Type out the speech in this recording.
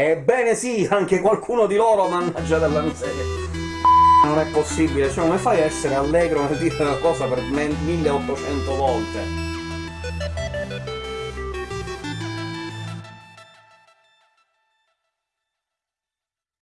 Ebbene sì, anche qualcuno di loro, mannaggia della miseria! Non è possibile, cioè come fai a essere allegro nel dire una cosa per 1800 volte?